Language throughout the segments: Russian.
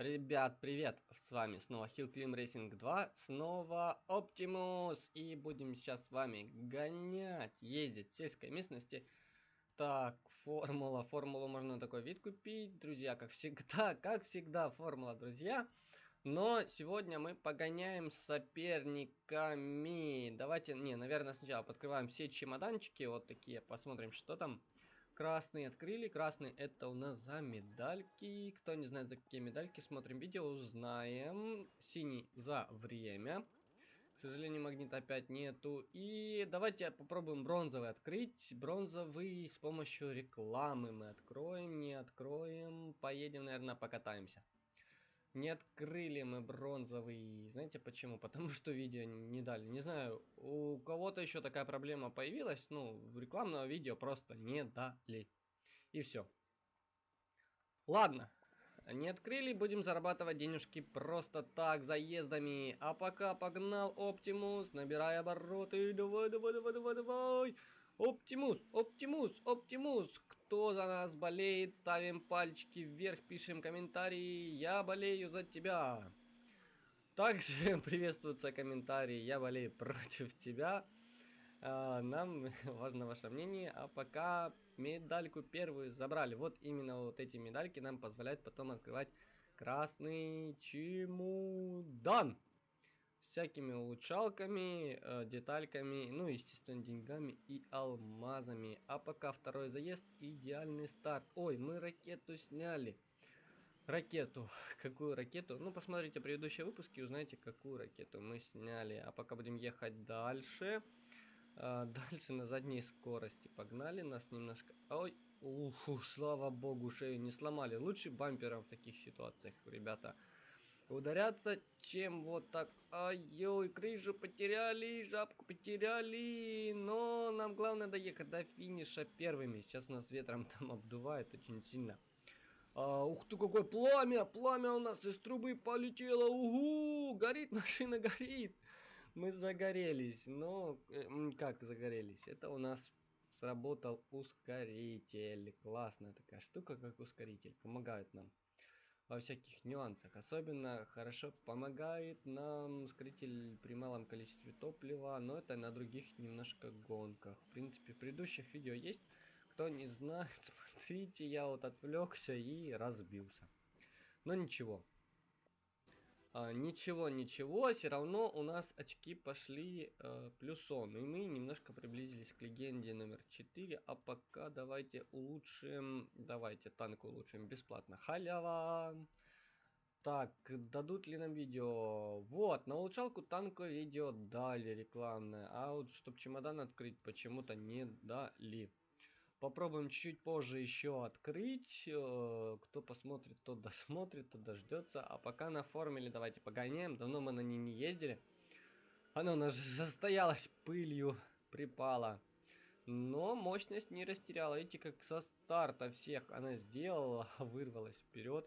Ребят, привет! С вами снова Hill Climb Racing 2, снова Optimus, и будем сейчас с вами гонять, ездить в сельской местности. Так, формула, формулу можно такой вид купить, друзья, как всегда, как всегда, формула, друзья. Но сегодня мы погоняем соперниками. Давайте, не, наверное, сначала подкрываем все чемоданчики, вот такие, посмотрим, что там. Красный открыли. Красный это у нас за медальки. Кто не знает, за какие медальки, смотрим видео, узнаем. Синий за время. К сожалению, магнита опять нету. И давайте попробуем бронзовый открыть. Бронзовый с помощью рекламы мы откроем, не откроем. Поедем, наверное, покатаемся. Не открыли мы бронзовый. Знаете почему? Потому что видео не дали. Не знаю, у кого-то еще такая проблема появилась. Ну, рекламного видео просто не дали. И все. Ладно. Не открыли, будем зарабатывать денежки просто так, заездами. А пока погнал Оптимус, набирай обороты. Давай, давай, давай, давай, давай. Оптимус, Оптимус, Оптимус. Кто за нас болеет, ставим пальчики вверх, пишем комментарии. Я болею за тебя. Также приветствуются комментарии. Я болею против тебя. А, нам важно ваше мнение. А пока медальку первую забрали. Вот именно вот эти медальки нам позволяют потом открывать красный чемодан всякими улучшалками, э, детальками, ну, естественно, деньгами и алмазами. А пока второй заезд, идеальный старт. Ой, мы ракету сняли. Ракету. Какую ракету? Ну, посмотрите предыдущие выпуски, узнаете, какую ракету мы сняли. А пока будем ехать дальше. А, дальше на задней скорости. Погнали нас немножко. Ой, уху, слава богу, шею не сломали. Лучше бампером в таких ситуациях, ребята ударяться, чем вот так. Ай-ой, крышу потеряли, жабку потеряли. Но нам главное доехать до финиша первыми. Сейчас нас ветром там обдувает очень сильно. А, ух ты, какое пламя! Пламя у нас из трубы полетело. Угу! Горит машина, горит. Мы загорелись. Но, э, как загорелись? Это у нас сработал ускоритель. Классная такая штука, как ускоритель. Помогает нам во всяких нюансах. Особенно хорошо помогает нам ускоритель при малом количестве топлива, но это на других немножко гонках. В принципе, в предыдущих видео есть. Кто не знает, смотрите, я вот отвлекся и разбился. Но ничего, а, ничего, ничего, все равно у нас очки пошли э, плюсом. И мы немножко приблизились к легенде номер 4. А пока давайте улучшим... Давайте танк улучшим бесплатно. Халява! Так, дадут ли нам видео? Вот, на улучшалку танка видео дали рекламное. А вот, чтобы чемодан открыть, почему-то не дали. Попробуем чуть позже еще открыть. Э, кто посмотрит, тот досмотрит, тот дождется. А пока на формуле давайте погоняем. Давно мы на ней не ездили. Она у нас застоялась пылью, припала. Но мощность не растеряла. Видите, как со старта всех она сделала, вырвалась вперед.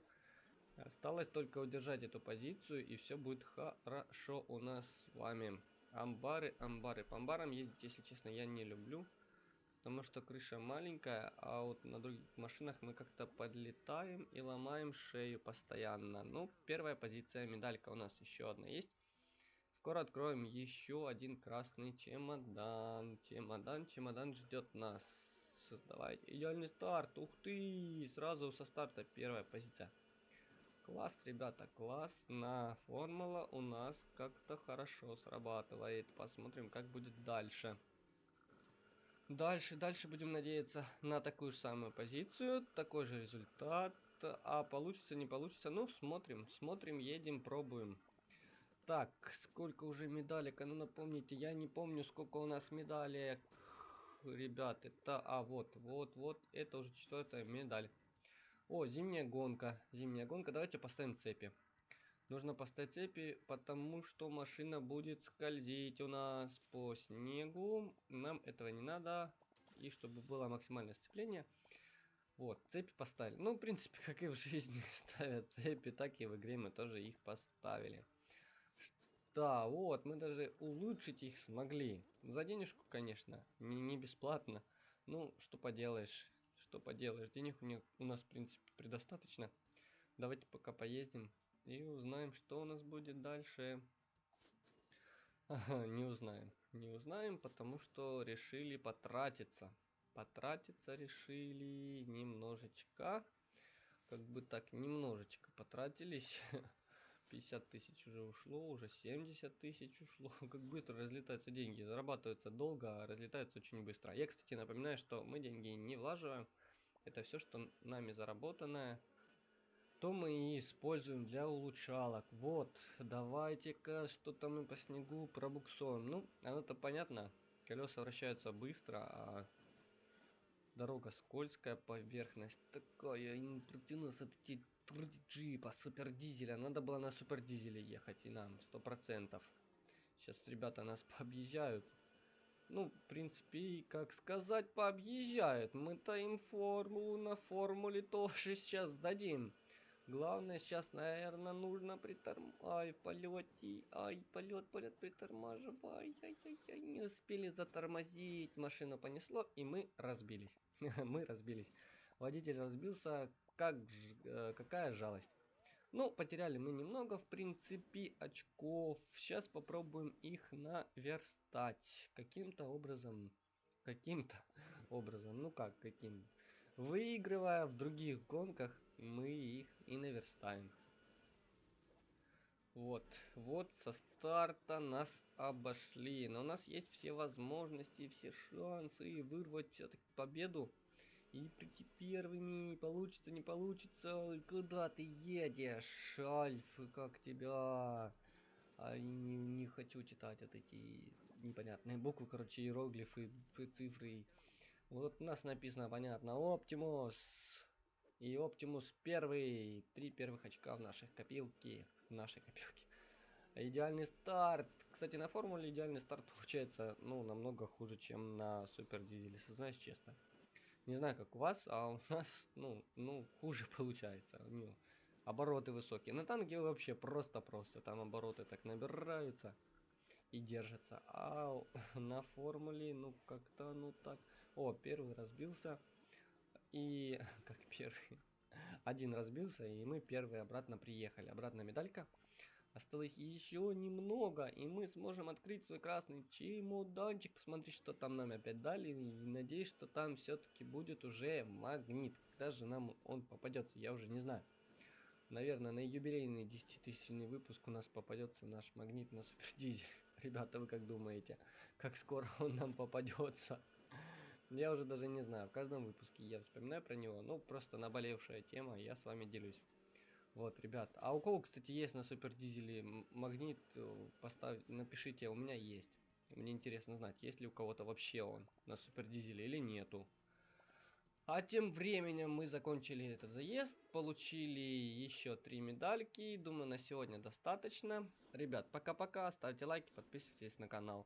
Осталось только удержать эту позицию, и все будет хорошо у нас с вами. Амбары, амбары. По амбарам ездить, если честно, я не люблю. Потому что крыша маленькая, а вот на других машинах мы как-то подлетаем и ломаем шею постоянно. Ну, первая позиция, медалька у нас еще одна есть. Скоро откроем еще один красный чемодан. Чемодан, чемодан ждет нас. Давайте, идеальный старт. Ух ты, сразу со старта первая позиция. Класс, ребята, класс. На формула у нас как-то хорошо срабатывает. Посмотрим, как будет дальше. Дальше, дальше будем надеяться на такую же самую позицию, такой же результат. А получится, не получится, ну, смотрим, смотрим, едем, пробуем. Так, сколько уже медалек, а ну напомните, я не помню, сколько у нас медалек. Ребят, это, а вот, вот, вот, это уже четвертая медаль. О, зимняя гонка, зимняя гонка, давайте поставим цепи. Нужно поставить цепи, потому что машина будет скользить у нас по снегу. Нам этого не надо. И чтобы было максимальное сцепление. Вот, цепи поставили. Ну, в принципе, как и в жизни ставят цепи, так и в игре мы тоже их поставили. Да, вот, мы даже улучшить их смогли. За денежку, конечно, не, не бесплатно. Ну, что поделаешь, что поделаешь. Денег у, них, у нас, в принципе, предостаточно. Давайте пока поездим и узнаем, что у нас будет дальше. Не узнаем. Не узнаем, потому что решили потратиться. Потратиться решили немножечко. Как бы так, немножечко потратились. 50 тысяч уже ушло, уже 70 тысяч ушло. Как быстро разлетаются деньги. Зарабатываются долго, а разлетаются очень быстро. Я, кстати, напоминаю, что мы деньги не влаживаем. Это все, что нами заработанное, то мы используем для улучшалок. Вот, давайте-ка что-то мы по снегу пробуксуем. Ну, оно-то понятно. Колеса вращаются быстро, а дорога скользкая, поверхность такая. Не протянулся от эти джипа, супер дизеля. Надо было на супер дизеле ехать и нам, сто процентов. Сейчас ребята нас пообъезжают. Ну, в принципе, как сказать, пообъезжают. Мы-то им формулу на формуле тоже сейчас дадим. Главное, сейчас, наверное, нужно притормаживать. Ай, полете. Ай, полет, полет, притормаживай. Ай-яй-яй, не успели затормозить. Машину понесло, и мы разбились. мы разбились. Водитель разбился, как, э, какая жалость. Ну, потеряли мы немного, в принципе, очков. Сейчас попробуем их наверстать. Каким-то образом. Каким-то образом. Ну как, каким? Выигрывая в других гонках, мы их и наверстаем. Вот, вот со старта нас обошли. Но у нас есть все возможности, все шансы вырвать все-таки победу. И прийти первыми, получится, не получится. Куда ты едешь, Альф, как тебя? А не, не хочу читать вот эти непонятные буквы, короче, иероглифы, цифры. Вот у нас написано, понятно, Оптимус. И Оптимус первый. Три первых очка в наших копилке. В нашей копилке. Идеальный старт. Кстати, на формуле идеальный старт получается, ну, намного хуже, чем на Супер Дизеле, знаешь, честно. Не знаю, как у вас, а у нас, ну, ну хуже получается. Ну, обороты высокие. На танке вообще просто-просто. Там обороты так набираются и держатся. А на формуле, ну, как-то, ну, так... О, первый разбился. И... Как первый? Один разбился, и мы первые обратно приехали. Обратно медалька. Осталось еще немного, и мы сможем открыть свой красный чемоданчик, посмотреть, что там нам опять дали, и надеюсь, что там все-таки будет уже магнит. Когда же нам он попадется, я уже не знаю. Наверное, на юбилейный 10-тысячный выпуск у нас попадется наш магнит на супердизель. Ребята, вы как думаете, как скоро он нам попадется? Я уже даже не знаю, в каждом выпуске я вспоминаю про него, ну просто наболевшая тема, я с вами делюсь. Вот, ребят. А у кого, кстати, есть на супер дизеле магнит, э, поставь, напишите, у меня есть. Мне интересно знать, есть ли у кого-то вообще он на супер дизеле или нету. А тем временем мы закончили этот заезд, получили еще три медальки. Думаю, на сегодня достаточно. Ребят, пока-пока, ставьте лайки, подписывайтесь на канал.